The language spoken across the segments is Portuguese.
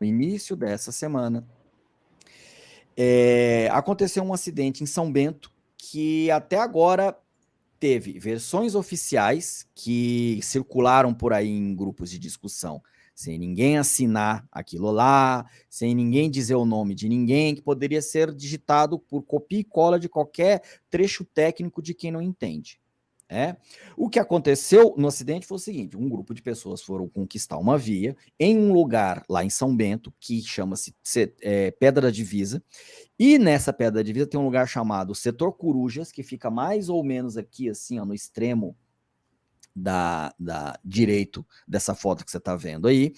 no início dessa semana, é, aconteceu um acidente em São Bento que até agora teve versões oficiais que circularam por aí em grupos de discussão, sem ninguém assinar aquilo lá, sem ninguém dizer o nome de ninguém, que poderia ser digitado por copia e cola de qualquer trecho técnico de quem não entende. É. O que aconteceu no acidente foi o seguinte, um grupo de pessoas foram conquistar uma via em um lugar lá em São Bento, que chama-se é, Pedra Divisa, e nessa Pedra Divisa tem um lugar chamado Setor Corujas, que fica mais ou menos aqui, assim, ó, no extremo da, da direito dessa foto que você está vendo aí,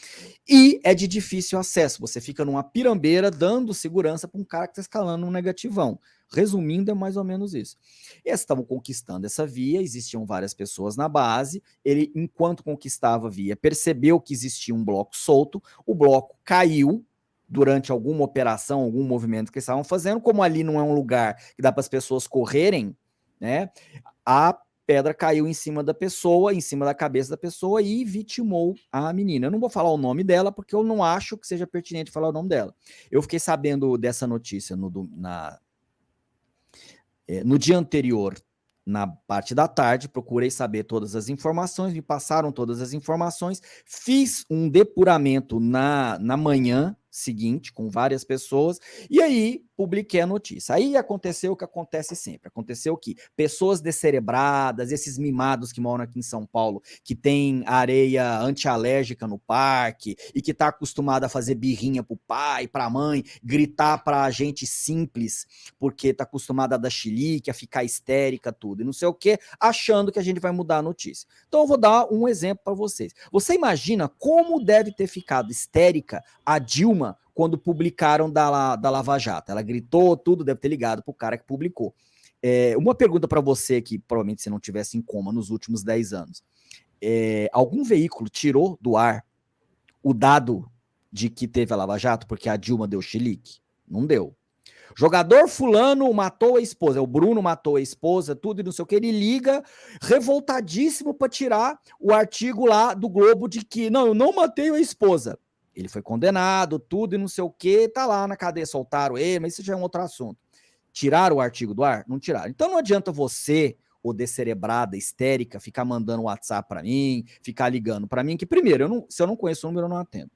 e é de difícil acesso, você fica numa pirambeira dando segurança para um cara que está escalando um negativão. Resumindo, é mais ou menos isso. Eles estavam conquistando essa via, existiam várias pessoas na base, ele, enquanto conquistava a via, percebeu que existia um bloco solto, o bloco caiu, durante alguma operação, algum movimento que eles estavam fazendo, como ali não é um lugar que dá para as pessoas correrem, né? A pedra caiu em cima da pessoa, em cima da cabeça da pessoa e vitimou a menina. Eu não vou falar o nome dela porque eu não acho que seja pertinente falar o nome dela. Eu fiquei sabendo dessa notícia no, na, no dia anterior, na parte da tarde, procurei saber todas as informações, me passaram todas as informações, fiz um depuramento na, na manhã seguinte com várias pessoas, e aí publiquei a notícia. Aí aconteceu o que acontece sempre. Aconteceu que pessoas descerebradas, esses mimados que moram aqui em São Paulo, que tem areia antialérgica no parque e que está acostumado a fazer birrinha pro pai, pra mãe, gritar pra gente simples, porque está acostumada a dar chilique, a ficar histérica, tudo, e não sei o que, achando que a gente vai mudar a notícia. Então eu vou dar um exemplo para vocês. Você imagina como deve ter ficado histérica a Dilma quando publicaram da, da Lava Jato. Ela gritou tudo, deve ter ligado para o cara que publicou. É, uma pergunta para você que provavelmente você não tivesse em coma nos últimos 10 anos. É, algum veículo tirou do ar o dado de que teve a Lava Jato porque a Dilma deu chilique? Não deu. Jogador fulano matou a esposa, o Bruno matou a esposa, tudo e não sei o que, ele liga revoltadíssimo para tirar o artigo lá do Globo de que, não, eu não matei a esposa. Ele foi condenado, tudo e não sei o que, tá lá na cadeia, soltaram ele, mas isso já é um outro assunto. Tiraram o artigo do ar? Não tiraram. Então não adianta você, ou descerebrada, histérica, ficar mandando WhatsApp para mim, ficar ligando para mim, que primeiro, eu não, se eu não conheço o número, eu não atendo.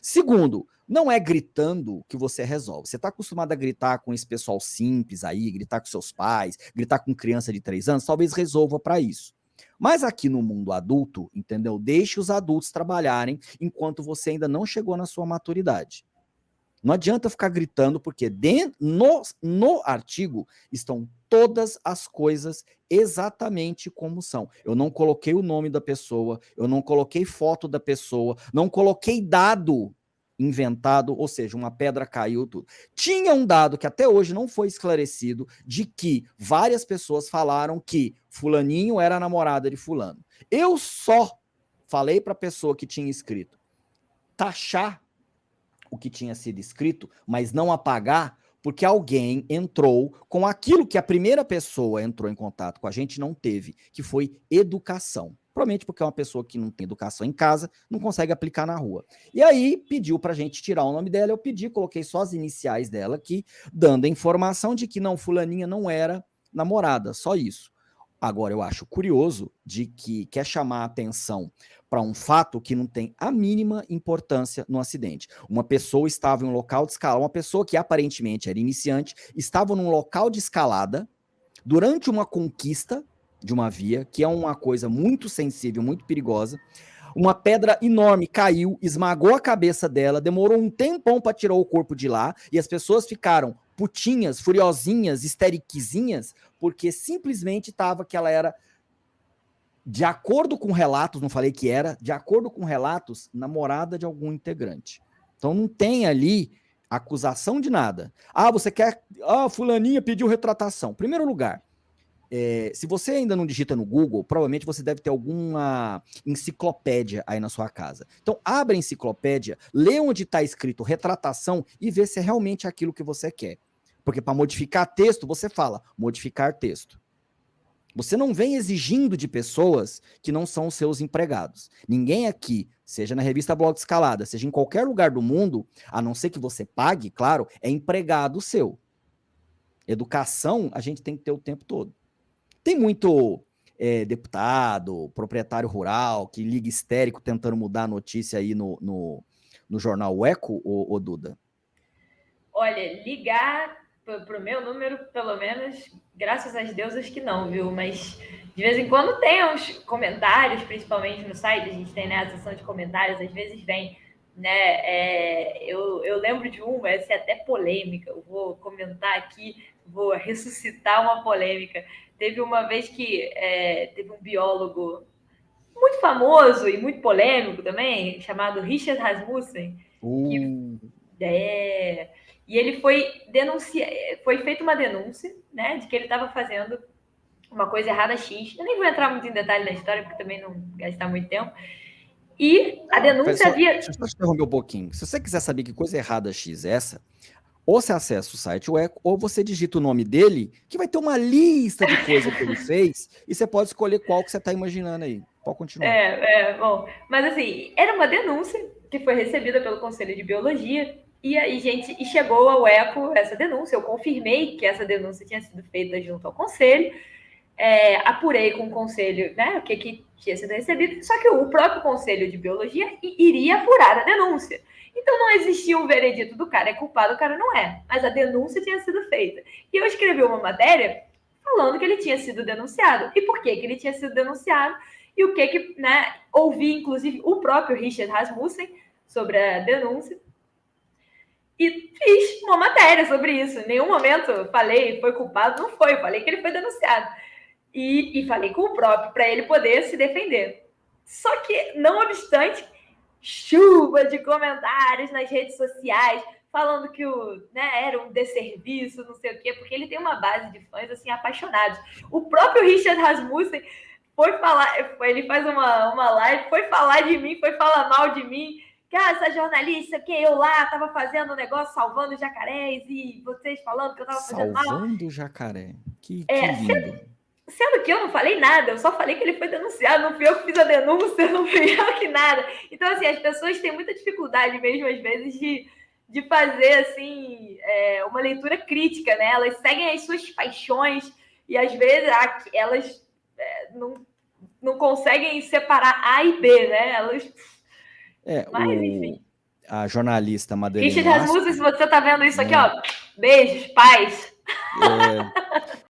Segundo, não é gritando que você resolve. Você está acostumado a gritar com esse pessoal simples aí, gritar com seus pais, gritar com criança de três anos, talvez resolva para isso. Mas aqui no mundo adulto, entendeu? Deixe os adultos trabalharem enquanto você ainda não chegou na sua maturidade. Não adianta ficar gritando, porque dentro, no, no artigo estão todas as coisas exatamente como são. Eu não coloquei o nome da pessoa, eu não coloquei foto da pessoa, não coloquei dado inventado, ou seja, uma pedra caiu, tudo. Tinha um dado que até hoje não foi esclarecido, de que várias pessoas falaram que fulaninho era namorada de fulano. Eu só falei para a pessoa que tinha escrito taxar o que tinha sido escrito, mas não apagar, porque alguém entrou com aquilo que a primeira pessoa entrou em contato com a gente não teve, que foi educação. Provavelmente porque é uma pessoa que não tem educação em casa, não consegue aplicar na rua. E aí pediu para a gente tirar o nome dela, eu pedi, coloquei só as iniciais dela aqui, dando a informação de que não, fulaninha não era namorada, só isso. Agora, eu acho curioso de que quer chamar a atenção para um fato que não tem a mínima importância no acidente. Uma pessoa estava em um local de escalada, uma pessoa que aparentemente era iniciante, estava num local de escalada durante uma conquista de uma via, que é uma coisa muito sensível, muito perigosa. Uma pedra enorme caiu, esmagou a cabeça dela, demorou um tempão para tirar o corpo de lá, e as pessoas ficaram putinhas, furiosinhas, esteriquezinhas, porque simplesmente estava que ela era, de acordo com relatos, não falei que era, de acordo com relatos, namorada de algum integrante. Então não tem ali acusação de nada. Ah, você quer... Ah, fulaninha pediu retratação. Primeiro lugar, é, se você ainda não digita no Google, provavelmente você deve ter alguma enciclopédia aí na sua casa. Então, abre a enciclopédia, lê onde está escrito retratação e vê se é realmente aquilo que você quer. Porque para modificar texto, você fala modificar texto. Você não vem exigindo de pessoas que não são seus empregados. Ninguém aqui, seja na revista Blog Escalada, seja em qualquer lugar do mundo, a não ser que você pague, claro, é empregado seu. Educação a gente tem que ter o tempo todo. Tem muito é, deputado, proprietário rural, que liga histérico tentando mudar a notícia aí no, no, no jornal Eco, ou Duda? Olha, ligar para o meu número, pelo menos, graças às deusas que não, viu? Mas de vez em quando tem uns comentários, principalmente no site, a gente tem né, a sessão de comentários, às vezes vem, né? É, eu, eu lembro de uma, essa é até polêmica, eu vou comentar aqui, vou ressuscitar uma polêmica. Teve uma vez que é, teve um biólogo muito famoso e muito polêmico também, chamado Richard Rasmussen, uh. que é, e ele foi denunciar, foi feita uma denúncia, né, de que ele estava fazendo uma coisa errada X. Eu nem vou entrar muito em detalhe na história, porque também não gastar muito tempo. E a denúncia havia. Deixa eu só interromper um pouquinho. Se você quiser saber que coisa errada X é essa, ou você acessa o site Eco, ou você digita o nome dele, que vai ter uma lista de coisas que ele fez, e você pode escolher qual que você está imaginando aí. Pode continuar. É, é, bom. Mas assim, era uma denúncia que foi recebida pelo Conselho de Biologia e aí, gente, e chegou ao ECO essa denúncia. Eu confirmei que essa denúncia tinha sido feita junto ao conselho. É, apurei com o conselho né, o que, que tinha sido recebido, só que o próprio conselho de biologia iria apurar a denúncia. Então não existia um veredito do cara é culpado, o cara não é. Mas a denúncia tinha sido feita. E eu escrevi uma matéria falando que ele tinha sido denunciado. E por que, que ele tinha sido denunciado? E o que que, né, ouvi, inclusive, o próprio Richard Rasmussen sobre a denúncia e fiz uma matéria sobre isso. Em nenhum momento falei foi culpado, não foi. Falei que ele foi denunciado. E, e falei com o próprio para ele poder se defender. Só que, não obstante, chuva de comentários nas redes sociais falando que o, né, era um desserviço, não sei o quê, porque ele tem uma base de fãs assim apaixonados. O próprio Richard Rasmussen foi falar, ele faz uma, uma live, foi falar de mim, foi falar mal de mim que ah, essa jornalista que eu lá estava fazendo um negócio salvando jacarés e vocês falando que eu estava fazendo mal. Salvando jacaré. Que, que é, lindo. Sendo, que eu não falei nada, eu só falei que ele foi denunciado, não fui eu que fiz a denúncia, não fui eu que nada. Então, assim, as pessoas têm muita dificuldade mesmo, às vezes, de, de fazer, assim, é, uma leitura crítica, né? Elas seguem as suas paixões e, às vezes, elas é, não, não conseguem separar A e B, né? Elas é, Mas, o, enfim. A jornalista Madeleine Richard Rasmussen, se você está vendo isso aqui, ó, beijos, paz. É,